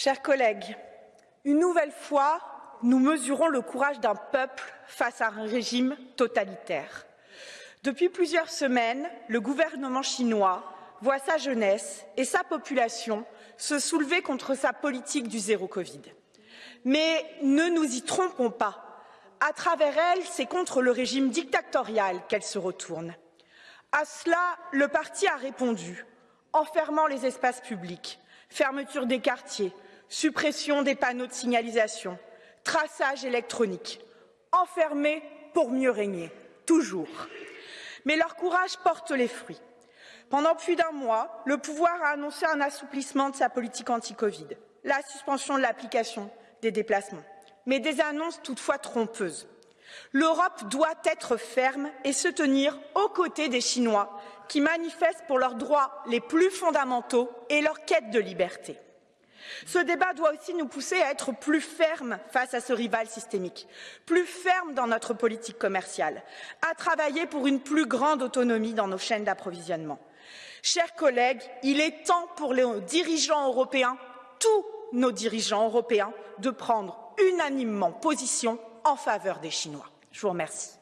Chers collègues, une nouvelle fois, nous mesurons le courage d'un peuple face à un régime totalitaire. Depuis plusieurs semaines, le gouvernement chinois voit sa jeunesse et sa population se soulever contre sa politique du zéro Covid. Mais ne nous y trompons pas. À travers elle, c'est contre le régime dictatorial qu'elle se retourne. À cela, le parti a répondu, enfermant les espaces publics, fermeture des quartiers, suppression des panneaux de signalisation, traçage électronique, enfermés pour mieux régner, toujours. Mais leur courage porte les fruits. Pendant plus d'un mois, le pouvoir a annoncé un assouplissement de sa politique anti-Covid, la suspension de l'application des déplacements, mais des annonces toutefois trompeuses. L'Europe doit être ferme et se tenir aux côtés des Chinois qui manifestent pour leurs droits les plus fondamentaux et leur quête de liberté. Ce débat doit aussi nous pousser à être plus fermes face à ce rival systémique, plus fermes dans notre politique commerciale, à travailler pour une plus grande autonomie dans nos chaînes d'approvisionnement. Chers collègues, il est temps pour les dirigeants européens, tous nos dirigeants européens, de prendre unanimement position en faveur des Chinois. Je vous remercie.